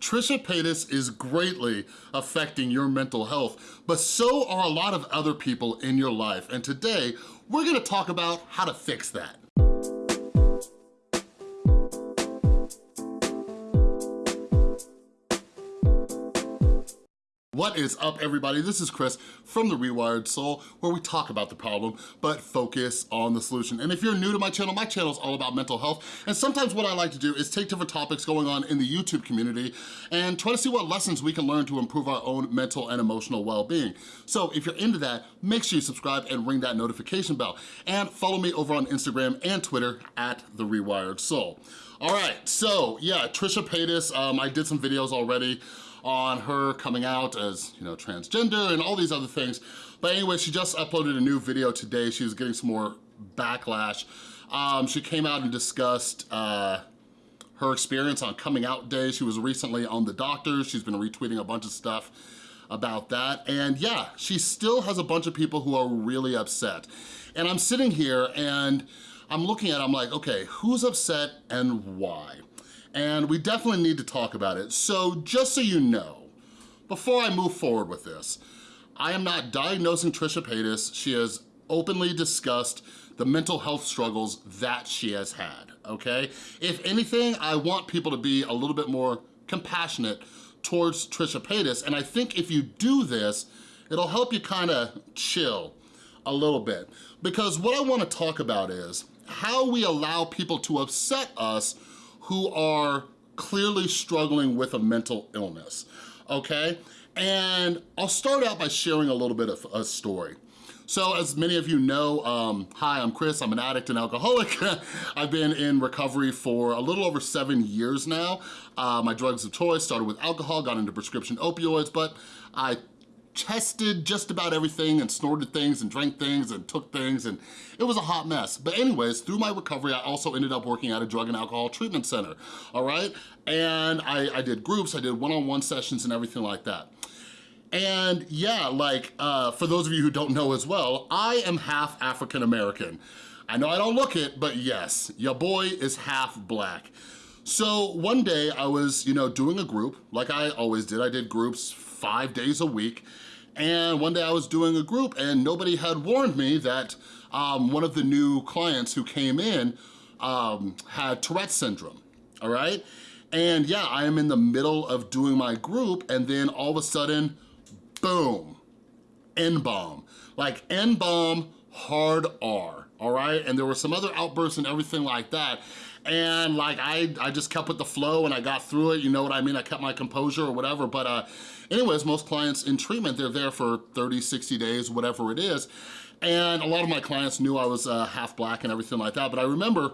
Trisha Paytas is greatly affecting your mental health, but so are a lot of other people in your life. And today, we're gonna talk about how to fix that. What is up, everybody? This is Chris from The Rewired Soul, where we talk about the problem, but focus on the solution. And if you're new to my channel, my channel is all about mental health, and sometimes what I like to do is take different topics going on in the YouTube community and try to see what lessons we can learn to improve our own mental and emotional well-being. So if you're into that, make sure you subscribe and ring that notification bell. And follow me over on Instagram and Twitter at The Rewired Soul. All right, so yeah, Trisha Paytas, um, I did some videos already on her coming out as, you know, transgender and all these other things. But anyway, she just uploaded a new video today. She was getting some more backlash. Um, she came out and discussed uh, her experience on coming out day. She was recently on The Doctors. She's been retweeting a bunch of stuff about that. And yeah, she still has a bunch of people who are really upset. And I'm sitting here and I'm looking at it, I'm like, okay, who's upset and why? And we definitely need to talk about it. So just so you know, before I move forward with this, I am not diagnosing Trisha Paytas. She has openly discussed the mental health struggles that she has had, okay? If anything, I want people to be a little bit more compassionate towards Trisha Paytas, and I think if you do this, it'll help you kind of chill a little bit. Because what I wanna talk about is how we allow people to upset us who are clearly struggling with a mental illness, okay? And I'll start out by sharing a little bit of a story. So as many of you know, um, hi, I'm Chris, I'm an addict and alcoholic. I've been in recovery for a little over seven years now. Uh, my drugs of choice started with alcohol, got into prescription opioids, but I tested just about everything and snorted things and drank things and took things and it was a hot mess. But anyways, through my recovery, I also ended up working at a drug and alcohol treatment center, all right? And I, I did groups, I did one-on-one -on -one sessions and everything like that. And yeah, like, uh, for those of you who don't know as well, I am half African American. I know I don't look it, but yes, your boy is half black. So one day I was, you know, doing a group, like I always did. I did groups five days a week. And one day I was doing a group and nobody had warned me that um, one of the new clients who came in um, had Tourette's syndrome, all right? And yeah, I am in the middle of doing my group and then all of a sudden, boom, N-bomb. Like N-bomb, hard R, all right? And there were some other outbursts and everything like that. And like, I, I just kept with the flow and I got through it, you know what I mean? I kept my composure or whatever, but uh, anyways, most clients in treatment, they're there for 30, 60 days, whatever it is. And a lot of my clients knew I was uh, half black and everything like that, but I remember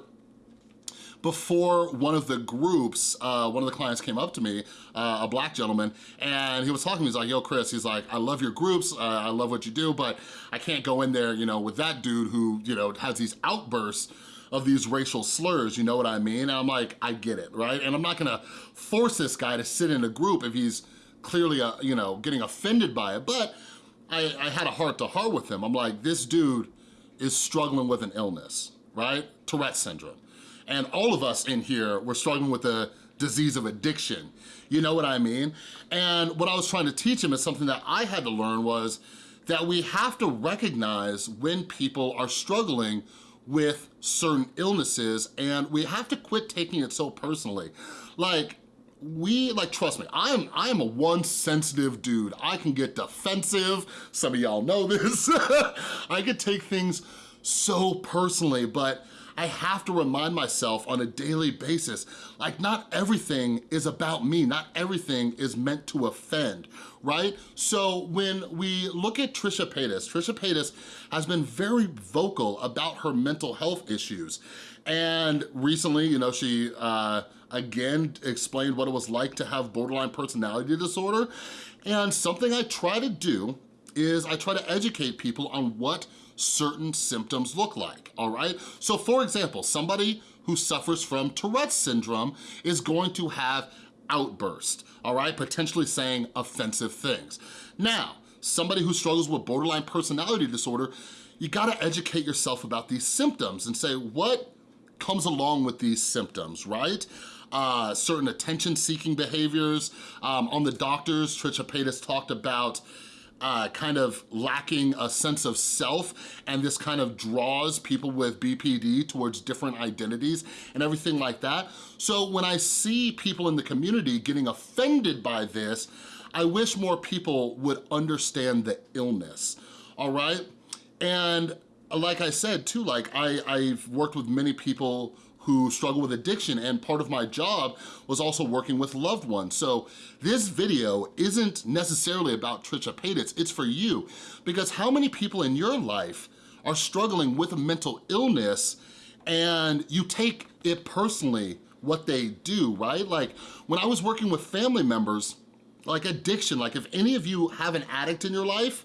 before one of the groups, uh, one of the clients came up to me, uh, a black gentleman, and he was talking to me, he's like, yo, Chris, he's like, I love your groups, uh, I love what you do, but I can't go in there, you know, with that dude who, you know, has these outbursts of these racial slurs, you know what I mean? And I'm like, I get it, right? And I'm not gonna force this guy to sit in a group if he's clearly, uh, you know, getting offended by it, but I, I had a heart to heart with him. I'm like, this dude is struggling with an illness, right? Tourette syndrome. And all of us in here, we're struggling with the disease of addiction. You know what I mean? And what I was trying to teach him is something that I had to learn was that we have to recognize when people are struggling with certain illnesses and we have to quit taking it so personally. Like, we, like, trust me, I am, I am a one sensitive dude. I can get defensive. Some of y'all know this. I could take things so personally, but I have to remind myself on a daily basis, like not everything is about me, not everything is meant to offend, right? So when we look at Trisha Paytas, Trisha Paytas has been very vocal about her mental health issues. And recently, you know, she uh, again explained what it was like to have borderline personality disorder. And something I try to do is I try to educate people on what certain symptoms look like, all right? So for example, somebody who suffers from Tourette's syndrome is going to have outburst, all right? Potentially saying offensive things. Now, somebody who struggles with borderline personality disorder, you gotta educate yourself about these symptoms and say, what comes along with these symptoms, right? uh, certain attention-seeking behaviors. Um, on the doctors, Trisha Paytas talked about uh, kind of lacking a sense of self and this kind of draws people with BPD towards different identities and everything like that. So when I see people in the community getting offended by this, I wish more people would understand the illness, all right? And like I said too, like I, I've worked with many people who struggle with addiction and part of my job was also working with loved ones. So this video isn't necessarily about Trisha Paytas, it's for you because how many people in your life are struggling with a mental illness and you take it personally what they do, right? Like when I was working with family members, like addiction, like if any of you have an addict in your life,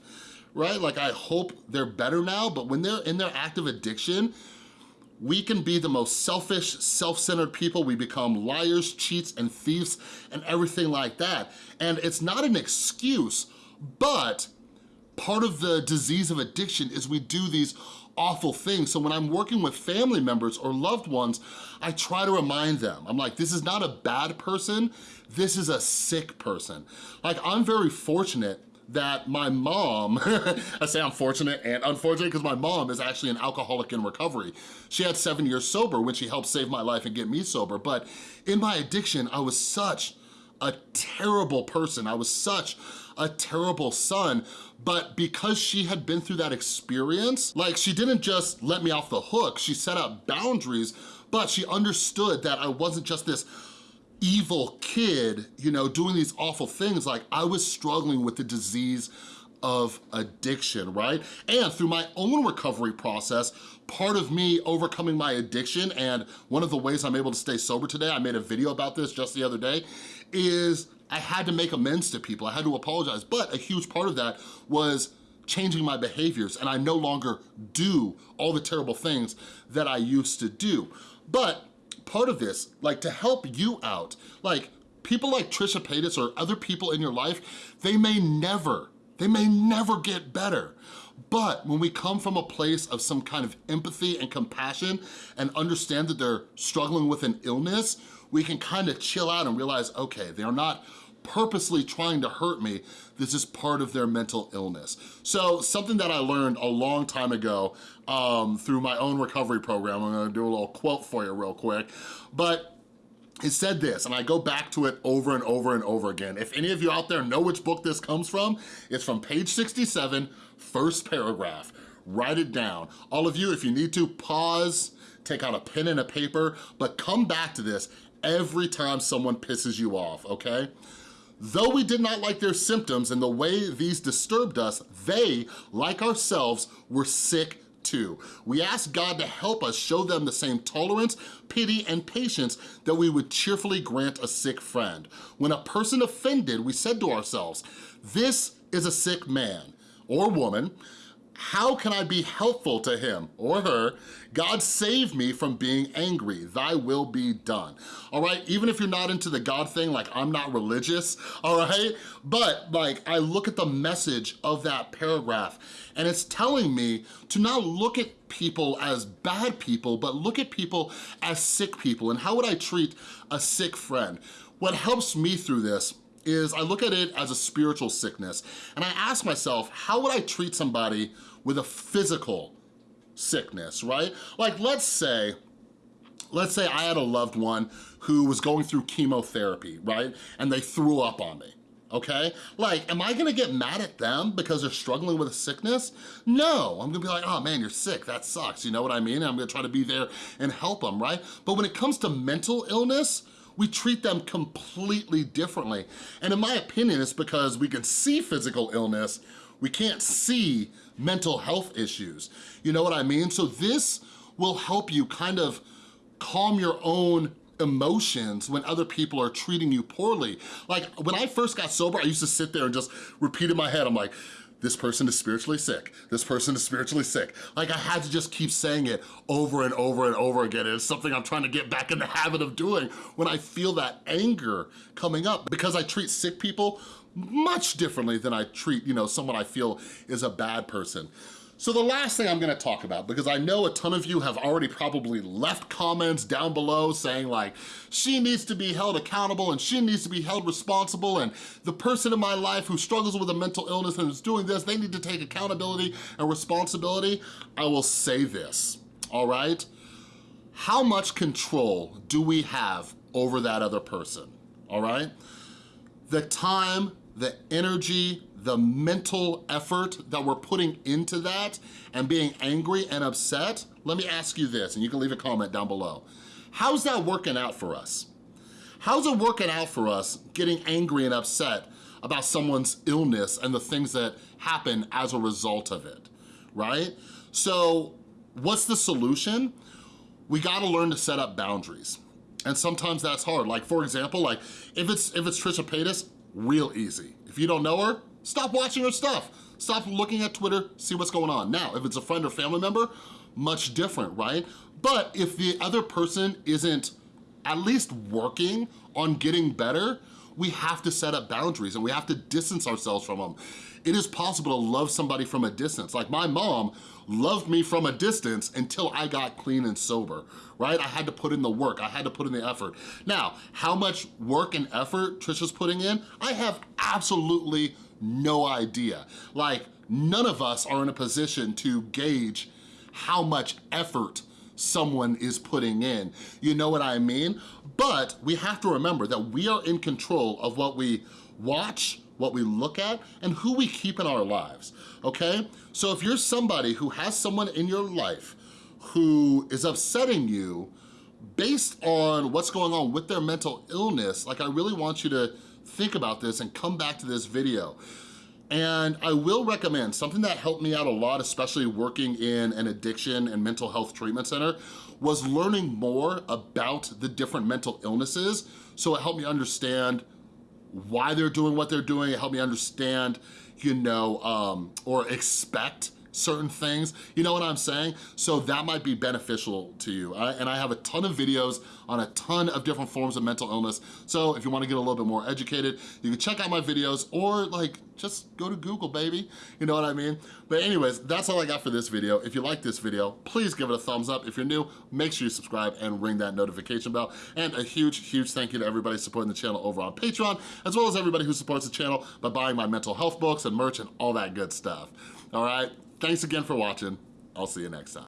right? Like I hope they're better now, but when they're in their active addiction, we can be the most selfish, self-centered people. We become liars, cheats, and thieves, and everything like that. And it's not an excuse, but part of the disease of addiction is we do these awful things. So when I'm working with family members or loved ones, I try to remind them. I'm like, this is not a bad person, this is a sick person. Like, I'm very fortunate that my mom, I say I'm fortunate and unfortunate because my mom is actually an alcoholic in recovery. She had seven years sober when she helped save my life and get me sober. But in my addiction, I was such a terrible person. I was such a terrible son, but because she had been through that experience, like she didn't just let me off the hook, she set up boundaries, but she understood that I wasn't just this evil kid, you know, doing these awful things, like I was struggling with the disease of addiction, right? And through my own recovery process, part of me overcoming my addiction and one of the ways I'm able to stay sober today, I made a video about this just the other day, is I had to make amends to people. I had to apologize, but a huge part of that was changing my behaviors and I no longer do all the terrible things that I used to do. But part of this, like to help you out. Like people like Trisha Paytas or other people in your life, they may never, they may never get better. But when we come from a place of some kind of empathy and compassion and understand that they're struggling with an illness, we can kind of chill out and realize, okay, they're not purposely trying to hurt me. This is part of their mental illness. So something that I learned a long time ago um, through my own recovery program, I'm gonna do a little quote for you real quick, but it said this, and I go back to it over and over and over again. If any of you out there know which book this comes from, it's from page 67, first paragraph. Write it down. All of you, if you need to, pause, take out a pen and a paper, but come back to this every time someone pisses you off, okay? Though we did not like their symptoms and the way these disturbed us, they, like ourselves, were sick too. We asked God to help us show them the same tolerance, pity, and patience that we would cheerfully grant a sick friend. When a person offended, we said to ourselves, this is a sick man or woman how can I be helpful to him or her? God save me from being angry. Thy will be done. All right, even if you're not into the God thing, like I'm not religious, all right? But like I look at the message of that paragraph and it's telling me to not look at people as bad people, but look at people as sick people. And how would I treat a sick friend? What helps me through this is I look at it as a spiritual sickness and I ask myself, how would I treat somebody with a physical sickness, right? Like let's say, let's say I had a loved one who was going through chemotherapy, right? And they threw up on me okay? Like, am I gonna get mad at them because they're struggling with a sickness? No, I'm gonna be like, oh man, you're sick, that sucks, you know what I mean? And I'm gonna try to be there and help them, right? But when it comes to mental illness, we treat them completely differently. And in my opinion, it's because we can see physical illness, we can't see mental health issues. You know what I mean? So this will help you kind of calm your own emotions when other people are treating you poorly. Like when I first got sober, I used to sit there and just repeat in my head, I'm like, this person is spiritually sick. This person is spiritually sick. Like I had to just keep saying it over and over and over again. It's something I'm trying to get back in the habit of doing when I feel that anger coming up because I treat sick people much differently than I treat, you know, someone I feel is a bad person. So the last thing I'm gonna talk about, because I know a ton of you have already probably left comments down below saying like, she needs to be held accountable and she needs to be held responsible and the person in my life who struggles with a mental illness and is doing this, they need to take accountability and responsibility. I will say this, all right? How much control do we have over that other person, all right? The time, the energy, the mental effort that we're putting into that and being angry and upset, let me ask you this, and you can leave a comment down below. How's that working out for us? How's it working out for us getting angry and upset about someone's illness and the things that happen as a result of it, right? So what's the solution? We gotta learn to set up boundaries. And sometimes that's hard. Like for example, like if it's if it's Trisha Paytas, real easy. If you don't know her, Stop watching her stuff. Stop looking at Twitter, see what's going on. Now, if it's a friend or family member, much different, right? But if the other person isn't at least working on getting better, we have to set up boundaries and we have to distance ourselves from them. It is possible to love somebody from a distance. Like my mom loved me from a distance until I got clean and sober, right? I had to put in the work, I had to put in the effort. Now, how much work and effort Trisha's putting in, I have absolutely no idea. Like, none of us are in a position to gauge how much effort someone is putting in. You know what I mean? But we have to remember that we are in control of what we watch, what we look at, and who we keep in our lives, okay? So if you're somebody who has someone in your life who is upsetting you based on what's going on with their mental illness, like I really want you to think about this and come back to this video. And I will recommend something that helped me out a lot, especially working in an addiction and mental health treatment center, was learning more about the different mental illnesses. So it helped me understand why they're doing what they're doing. It helped me understand, you know, um, or expect certain things, you know what I'm saying? So that might be beneficial to you. And I have a ton of videos on a ton of different forms of mental illness. So if you wanna get a little bit more educated, you can check out my videos or like, just go to Google, baby. You know what I mean? But anyways, that's all I got for this video. If you like this video, please give it a thumbs up. If you're new, make sure you subscribe and ring that notification bell. And a huge, huge thank you to everybody supporting the channel over on Patreon, as well as everybody who supports the channel by buying my mental health books and merch and all that good stuff. All right? Thanks again for watching. I'll see you next time.